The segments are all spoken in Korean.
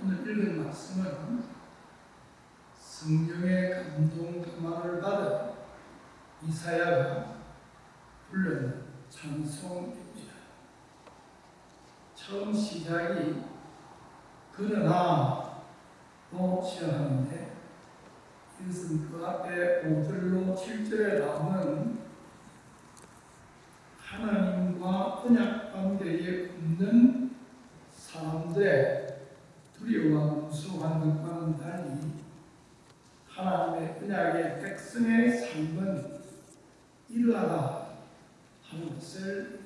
오늘 읽은 말씀은 성경의 감동 감화를 받은 이사야가 불른 찬송입니다. 처음 시작이 그러나로 시작하는데 이것은 그 앞에 5절로 7절에 나오는 하나님과 언약 관계에 없는 사람들의 두려워와 무서워하는 것과는 달리 하나님의 언약의 백성의 삶은 이러하다 하는 것을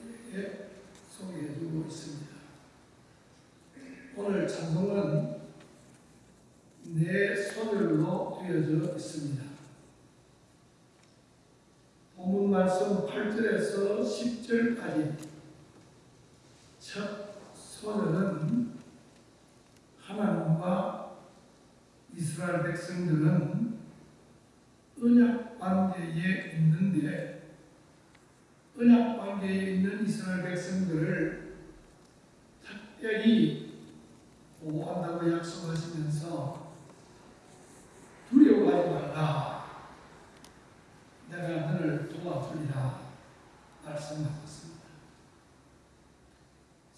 소개해 주고 있습니다. 오늘 찬송은 네 소절로 되어져 있습니다. 본문 말씀 8절에서 10절까지 첫 소절은 하나님과 이스라엘 백성들은 언약 관계에 있는데 언약 관계에 있는 이스라엘 백성들을 특별히 보호한다고 약속하시면서 두려워하지 말라. 내가 너를 도와주리라 말씀하셨습니다.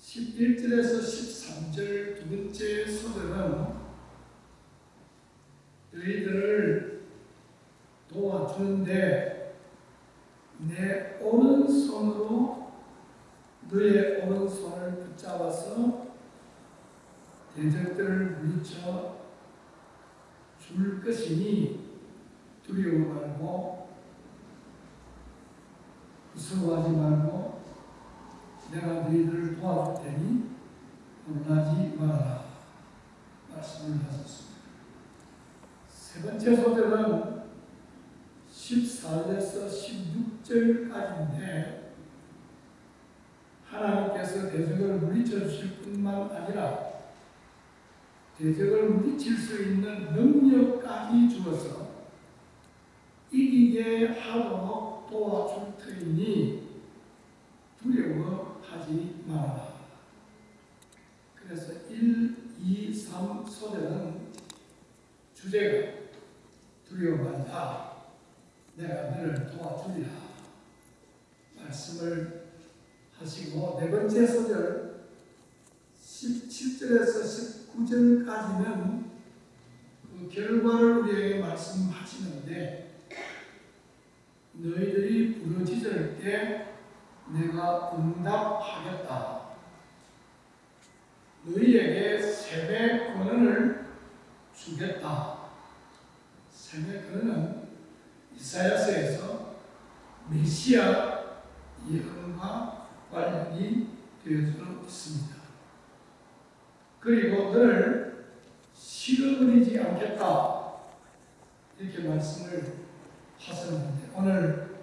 11절에서 13절 두 번째 소절은 너희들을 도와주는데 내 오른손으로 너의 오른손을 붙잡아서 대적들을 물리쳐 줄 것이니 두려워 말고 무서워하지 말고 내가 너희들을 도와줄 테니 놀라지 말아라 말씀을 하셨습니다. 세 번째 소절은 14절에서 16절까지인데 하나님께서 대적을 물리쳐 주실 아니라 대적을 물리칠 수 있는 능력까지 주어서 이기게 하도록 도와줄 터이니 두려워하지 말아라. 그래서 1, 2, 3 소절은 주제가 두려워한다. 내가 너를 도와주리라. 말씀을 하시고 네 번째 소절 17절에서 19절까지는 그 결과를 우리에게 말씀하시는데 너희들이 부르짖을 때 내가 응답하겠다. 너희에게 세배 권한을 주겠다. 세배 권한은 이사야서에서 메시아 예언과 관련이 되어져 있습니다. 그리고 너를 싫어버리지 않겠다. 이렇게 말씀을 하셨는데 오늘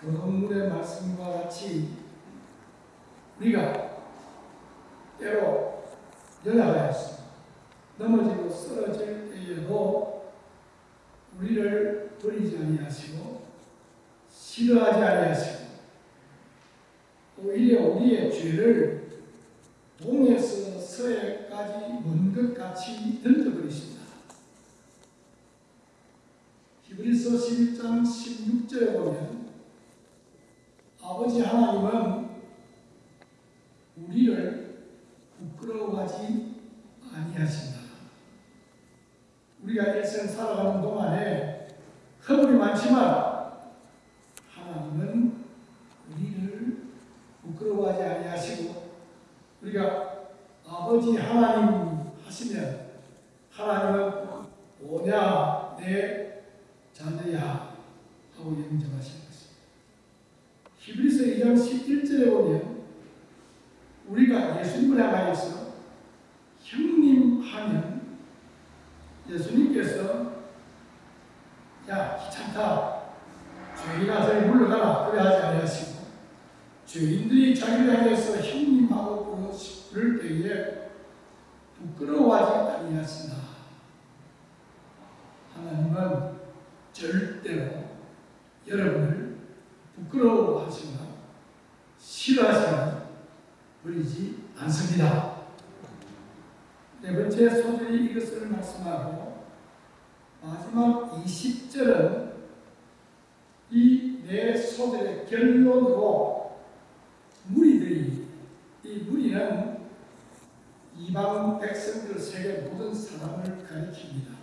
교동문의 말씀과 같이 우리가 때로 연약하였습니다. 넘어지고 쓰러질 때에도 우리를 버리지 아니하시고 싫어하지 아니하시고 오히려 우리의 죄를 동에서 서해까지 먼 것 같이 던져버리십니다. 히브리서 11장 16절에 보면 아버지 하나님은 우리를 부끄러워하지 아니하신다. 우리가 일생 살아가는 동안에 허물이 많지만 하나님은 우리를 부끄러워하지 아니하시고 우리가 아버지 하나님 하시면 하나님은 오냐 내 자녀야 하고 인정하시는 것입니다. 히브리서 2장 11절에 보면 우리가 예수님을 향하여서 형님 하면 예수님께서 야 귀찮다. 죄인아 저리 물러가라. 그래 하지 아니하시고 죄인들이 자기를 향해서 형님하고 부를 때에 부끄러워하지 아니하시나. 하나님은 절대로 여러분을 부끄러워하시거나 싫어하시거나 버리지 않습니다. 네 번째 소절이 이것을 말씀하고 마지막 20절은 이 네 소절의 결론으로 무리들이 이 무리는 이방 백성들 세계 모든 사람을 가리킵니다.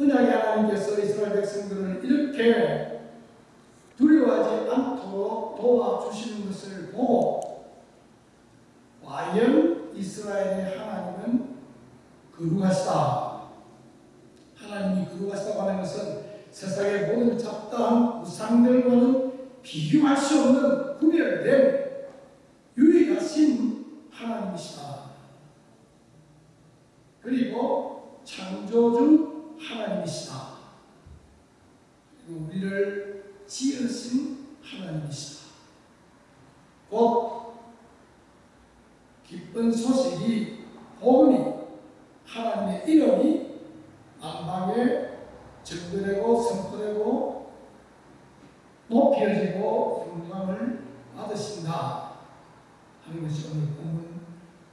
은약의 하나님께서 이스라엘 백성들을 이렇게 두려워하지 않도록 도와주시는 것을 보고 이스라엘의 하나님은 거룩하시다. 하나님이 거룩하시다고 하는 것은 세상의 모든 잡다한 우상들과는 비교할 수 없는 구별된 유일하신 하나님이시다. 그리고 창조주 하나님이시다. 그리고 우리를 지으신 하나님이시다. 곧 기쁜 소식이 복음이 하나님의 이름이 만방에 증거되고 선포되고 높여지고 영광을 받으신다 하는 것이 오늘 본문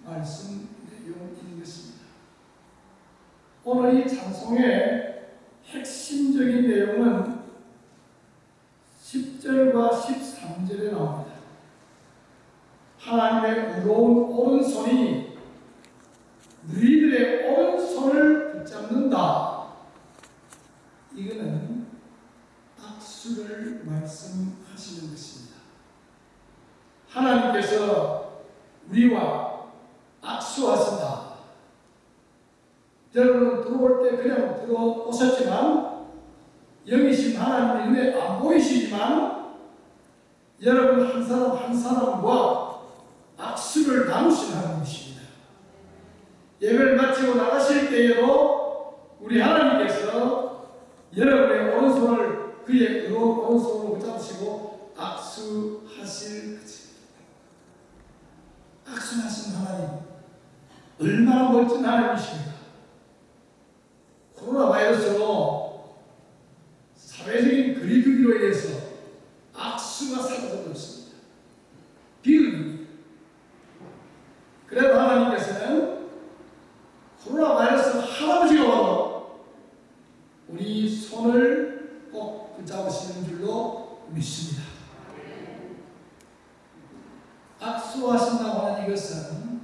말씀 내용인 것입니다. 오늘 이 찬송의 핵심적인 내용은 10절과 13절에 나옵니다. 하나님의 의로운 오른손이 너희들의 오른손을 붙잡는다. 이거는 악수를 말씀하시는 것입니다. 하나님께서 우리와 악수하신다. 여러분 들어올 때 그냥 들어오셨지만 영이신 하나님의 눈에 안 보이시지만 여러분 한 사람 한 사람과 악수를 나누신 하나님이십니다. 예배를 마치고 나가실 때에도 우리 하나님께서 여러분의 오른손을 그의 오른손으로 붙잡으시고 악수하실 것입니다. 악수하신 하나님 얼마나 멋진 하나님이십니까? 코로나 바이러스로 사회적인 거리두기로 인해서 악수가 사라져버렸습니다. 비극입니다. 그래도 하나님께서는 코로나 바이러스 할아버지가 와도 우리 손을 꼭 붙잡으시는 줄로 믿습니다. 악수하신다고 하는 이것은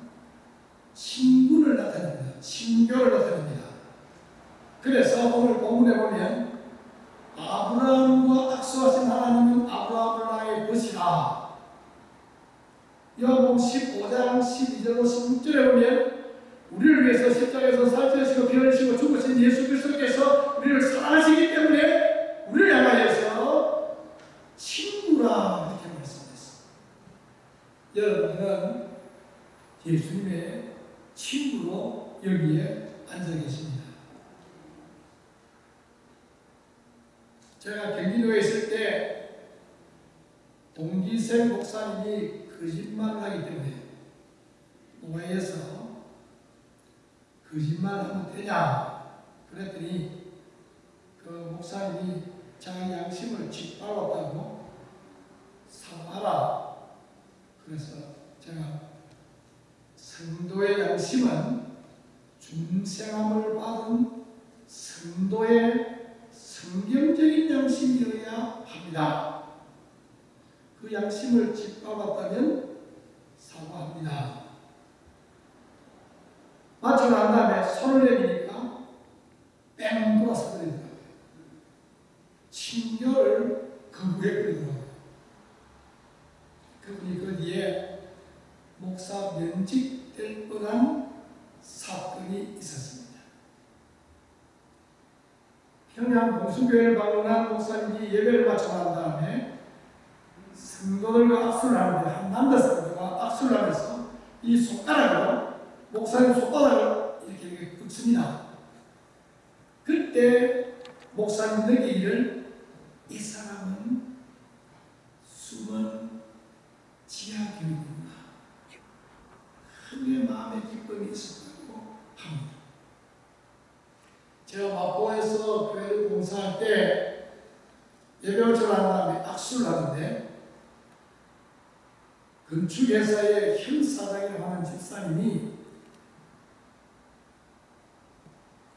친구를 나타냅니다. 친교를 나타냅니다. 그래서 오늘 본문에 보면 아브라함과 악수하신 하나님은 아브라함을 나의 벗이라 요한복음 15장 12절로 16절에 보면 우리를 위해서 십자가에서 살찌시고 피 흘리시고 죽으신 예수 그리스도께서 우리를 사랑하시기 때문에 우리를 향하여서 친구라 이렇게 말씀했습니다. 여러분은 예수님의 친구로 여기에 앉아 계십니다. 제가 경기도에 있을 때 동기생 목사님이 거짓말을 하기 때문에 노예에서 거짓말 하면 되냐 그랬더니 그 목사님이 자기 양심을 짓밟았다고 사과하라 그래서 제가 성도의 양심은 중생함을 받은 성도의 성경적인 양심이어야 합니다. 그 양심을 짓밟았다면 사과합니다. 맞춰 난 다음에 손을 내미니까 뺑 돌아서 버리더라고요. 친교를 거부해버리더라고요. 그분이 그 뒤에 목사 면직될 뻔한 사건이 있었습니다. 공수교회를 방문한 목사님이 예배를 마쳐 난 다음에 성도들과 악수를 하는데 한 남자 성도가 악수를 하면서 이 손가락으로 목사님 손바닥을 이렇게, 긋습니다. 그때 목사님 느끼기를 이 사람은 숨은 지하 교육이구나. 크게 마음의 기쁨이 있었다고 합니다. 제가 마포에서 교회를 예배를 전한 다음에 악수를 하는데 건축회사의 현 사장이라고 하는 집사님이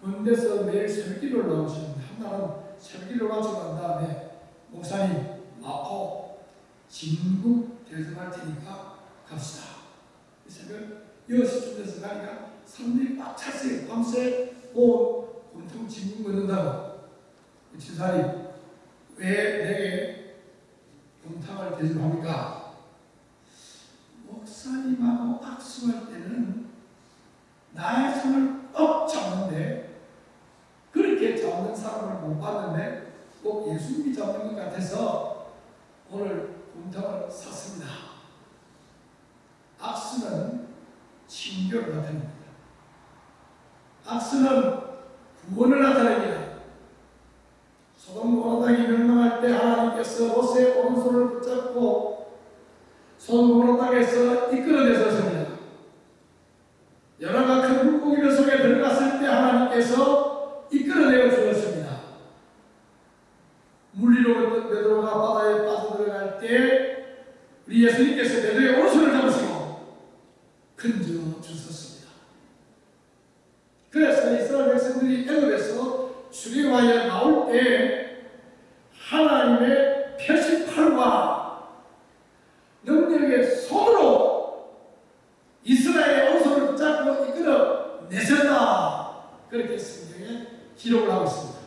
군데서 매일 새벽기도를 나오시는데 한날은 새벽기도를 마치고 난 다음에 목사님 마포 진국 대접할 테니까 갑시다. 이 새벽 6시쯤 돼서 가니까 사람들이 꽉 찼어요. 밤새 뭐 온통 진국 걷는다고. 그 지사님 왜 내게 동탕을 대접합니까? 목사님하고 악수할 때는 나의 손을 꼭 잡는데 그렇게 잡는 사람을 못 봤는데 꼭 예수님이 잡는 것 같아서 오늘 곰탕을 샀습니다. 악수는 친교를 나타냅니다. 악수는 구원을 나타냅니다. 소돔 고라당이 하나님께서 모세의 오른손을 붙잡고 소돔 고라당에서 이끌어내셨습니다. 여러가 큰 물고기들 속에 들어갔을 때 하나님께서 이끌어내어 주었습니다. 물리로 베드로가 바다에 빠져들어갈 때 우리 예수님께서 베드로의 오른손을 잡으시고 건져 주셨습니다. 그래서 이스라엘 백성들이 애굽에서 출애굽하여 나올 때 하나님의 표시팔과 능력의 손으로 이스라엘의 오른손을 붙잡고 이끌어 내셨다. 그렇게 성경에 기록을 하고 있습니다.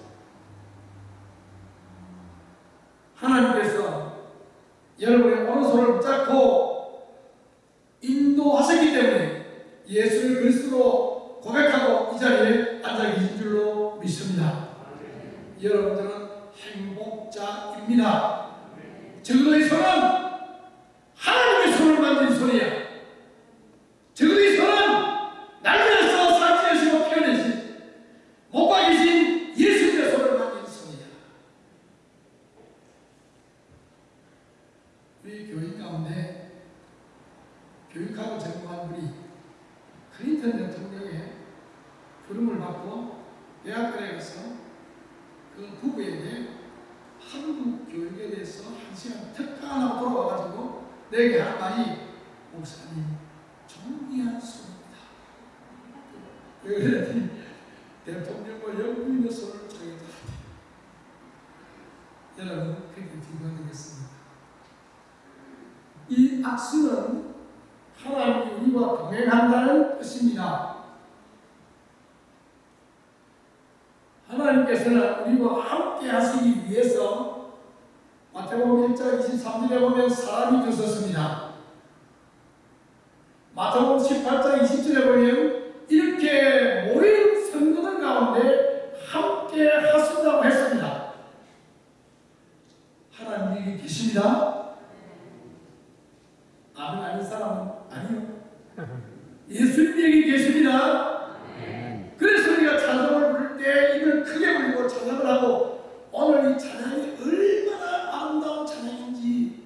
하나님께서 여러분의 오른손을 붙잡고 인도하셨기 때문에 예수를 그리스도로 고백하고 이 자리에 앉아 계신 줄로 믿습니다. 여러분들은 행복자입니다. 적어도 이 손은 하나님의 손을 만진 손이야. 적어도 이 손은 날려서 사지하시고 피어내신 목과 계신 예수님의 손을 만진 손이야. 우리 교인 가운데 교육하고 전공한 분이 클린턴 대통령의 부름을 받고 대학교에 가서 그 부부에게 한국 교육에 대해서 한 시간 특강하고 돌아와가지고 내게 한 말이 목사님 존귀한 소입니다. 왜 그랬더니 대통령과 영부인의 손을 저기다 여러분 그렇게 뒷받이겠습니다. 이 악수는 하나님이 우리와 동행한다는 뜻입니다. 하나님께서는 우리와 함께 하시기 위해서 마태복음 1장 23절에 보면 사람이 주셨습니다. 마태복음 18장 20절에 보면 이렇게 모인 성도들 가운데 함께 하신다고 했습니다. 하나님이 계십니다. 아멘 아닌 사람은 아니요. 예수님이 여기 계십니다. 그래서 우리가 찬양을 부를 때 입을 크게 벌리고 찬양을 하고 오늘 이 찬양이 얼마나 아름다운 찬양인지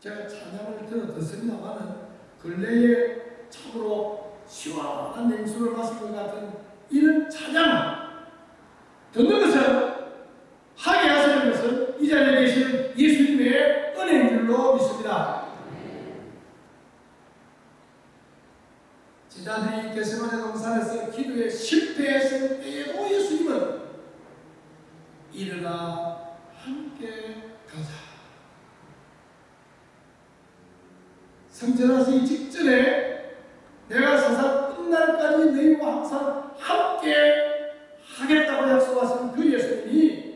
제가 찬양을 들어 듣습니다만은 근래에 참으로 시원한 냉수를 마실 것 같은 이런 찬양 듣는 것은 하게 하시는 것은 이 자리에 계시는 예수님의 은혜인 줄로 믿습니다. 제자들이 게세마네 동산에서 기도에 실패했을 때에도 예수님은 일어나 함께 가자. 성전하시기 직전에 내가 세상 끝날까지 너희와 항상 함께 하겠다고 약속하신 그 예수님이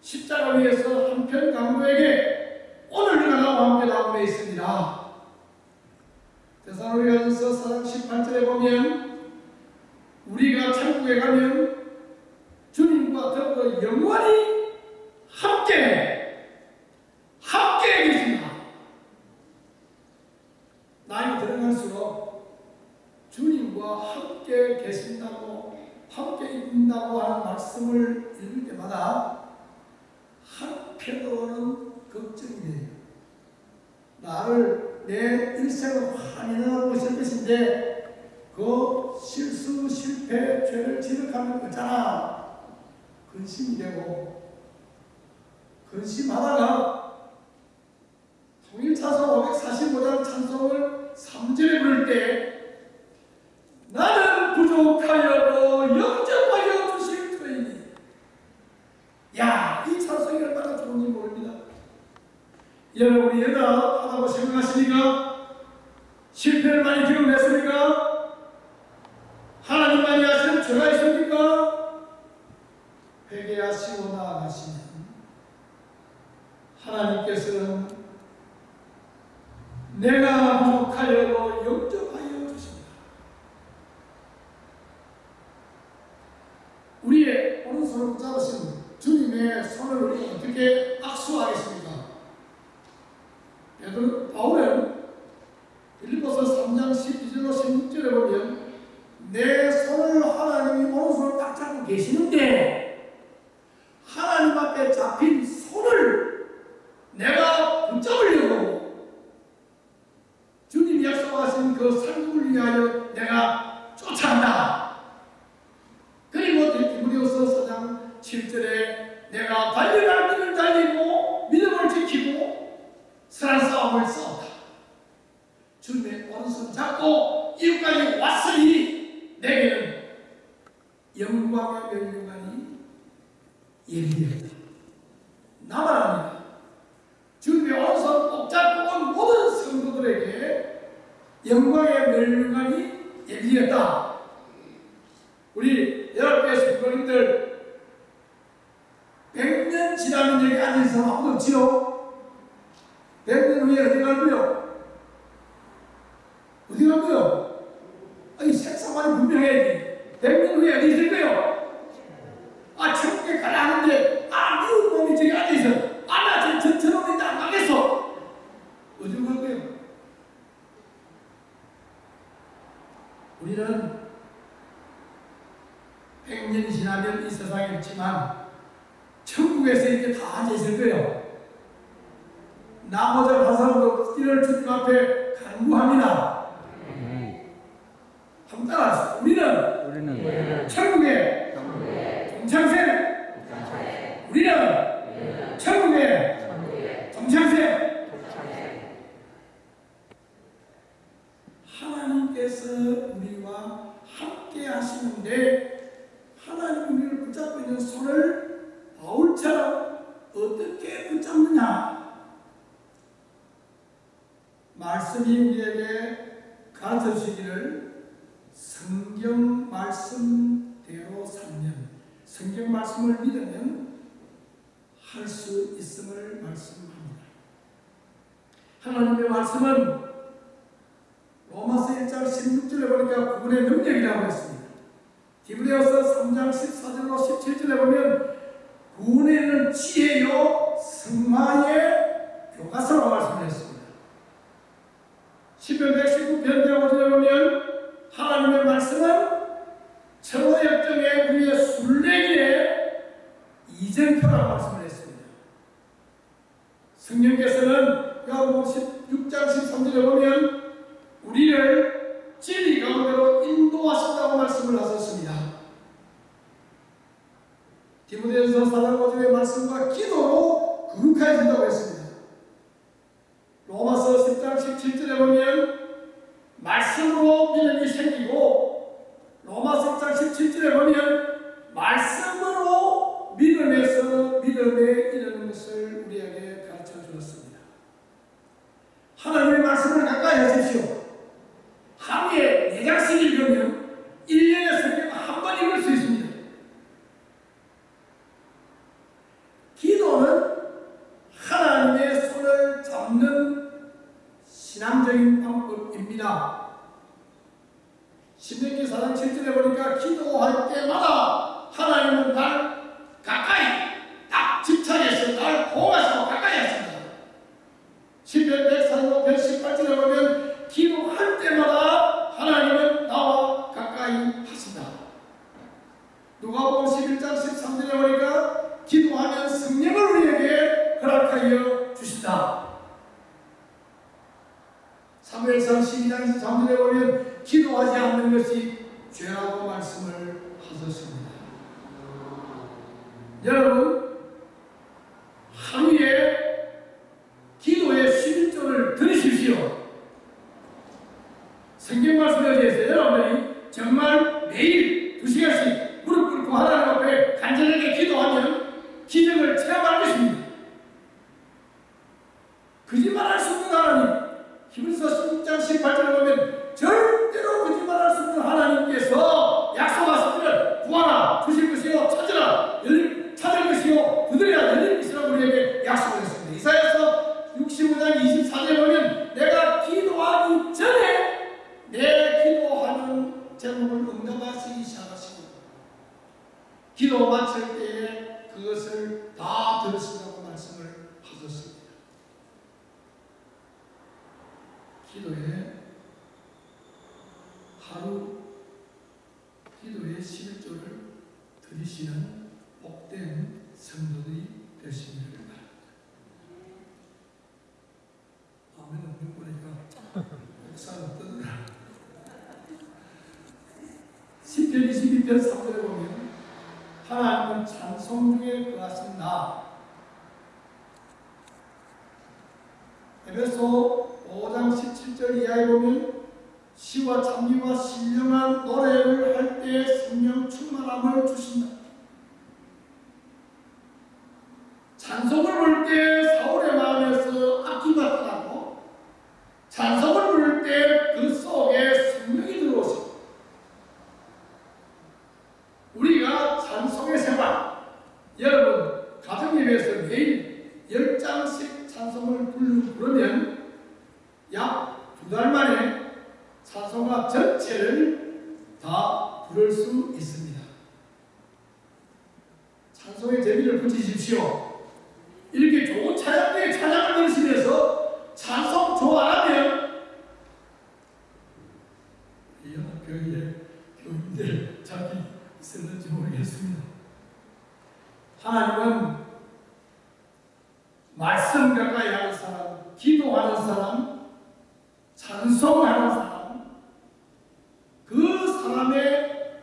십자가 위에서 한편 강도에게 오늘 내가 나와 함께 나오고 있습니다. 데살로니가전서 4장 18절에 보면 우리가 천국에 가면 주님과 더불어 영원히 함께 함께 계십니다. 나이 들어갈수록 주님과 함께 계신다고 함께 있다고 하는 말씀을 읽을 때마다 한편으로는 걱정이 돼요. 나를 내 일생을 환인하고 있을 것인데 그 실수, 실패, 죄를 지적하는 거잖아. 근심이 되고 근심하다가 통일차서 545장 찬송을 3절에 부를 때 나는 부족하여도 영 여러분이 여자 하다고 생각하시니까 실패를 많이 경험했습니까? 하나님만이 하시는 죄가 있습니까? 회개하시고 나아가시면 하나님께서는 내가 목하려고 영접하여 주십니다. 우리의 오른손을 잡으신 주님의 손을 우리 어떻게 peu. I think 하시는데 하나님 우리를 붙잡고 있는 손을 바울처럼 어떻게 붙잡느냐? 말씀이 우리에게 가르쳐 주시기를 성경 말씀대로 살면 성경 말씀을 믿으면 할 수 있음을 말씀합니다. 하나님의 말씀은 로마서 1장 16절에 보니까 구분의 능력이라고 했습니다. 디브레어서 3장 14절로 17절에 보면 구원에는 지혜요 승마의 교과서라고 말씀드렸습니다. 10편 119편 5절에 보면 하나님의 말씀은 não na cabeça. 사무엘상 12장 23절에 보면 기도하지 않는 것이 죄라고 말씀을 하셨습니다. 여러분 기도 마칠 때에 그것을 다 들으신다고 말씀을 하셨습니다. 기도에 하루 기도의 11조를 드리시는 복된 성도들이 되시기를 바랍니다. 아멘 없는 거니까 목사는 뜨더라. 10편 22편 3절에 보면 하나님은 찬송 중에 거하신다. 에베소 5장 17절 이하에 보면 시와 찬미와 신령한 노래를 할 때 성령 충만함을 주신다. 찬송을 부를 때 사울의 마음에서 악기가 떠나고 찬송을 부를 때 그 속에 성령이 들어오시고 우리가 찬송의 생활 여러분 가정 예배에서 매일 열 장씩 찬송을 부르- 부르면 약 두 달 만에 찬송가 전체를 다 부를 수 있습니다. 찬송의 재미를 붙이십시오. 이렇게 좋은 찬양대에 찬양을 들으시면서 찬송 좋아하면 이 연합교회에 교인들 자기 있었는지 모르겠습니다. 하나님은 말씀 가까이 하는 사람, 기도하는 사람, 찬송하는 사람, 그 사람의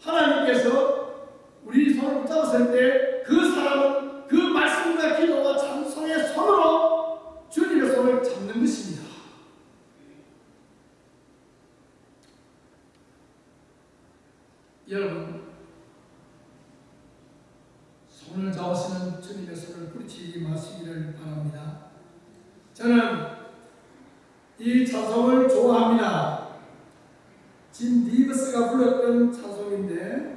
하나님께서 우리 손을 붙잡았을 때 그 사람은 그 말씀과 기도와 찬송의 손으로 주님의 손을 잡는 것입니다. 여러분 손을 잡으시는 주님의 손을 뿌리치지 마시기를 바랍니다. 저는 이 찬송을 좋아합니다. 진 리버스가 불렀던 찬송인데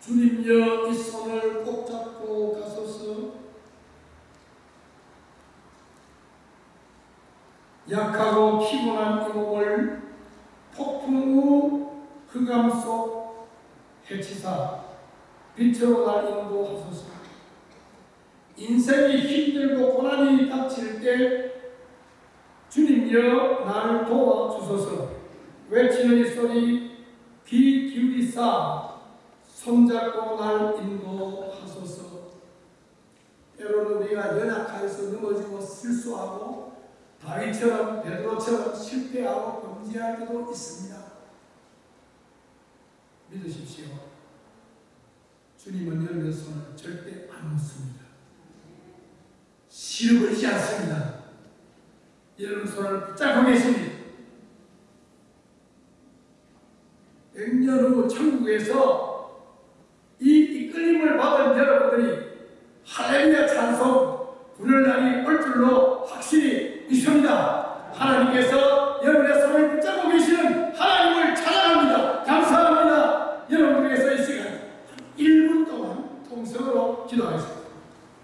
주님여 이 손을 꼭 잡고 가소서 약하고 피곤한 이 몸을 폭풍 후 흑암 속 해치사 빛으로 날 인도하소서 인생이 힘들고 고난이 닥칠 때 주님여 나를 도와주소서 외치는 이 소리 귀 기울이사 손잡고 날 인도하소서 때로는 우리가 연약하여서 넘어지고 실수하고 다윗처럼 베드로처럼 실패하고 범죄할 때도 있습니다. 믿으십시오. 주님은 여러분의 손을 절대 안 놓습니다. 실버리지 않습니다. 여러분 손을 붙잡고 계십니다. 100년 후 천국에서 이 이끌림을 받은 여러분들이 할렐루야 찬송 부를 날이 올 줄로 확실히 믿습니다. 하나님께서 여러분의 손을 붙잡고 하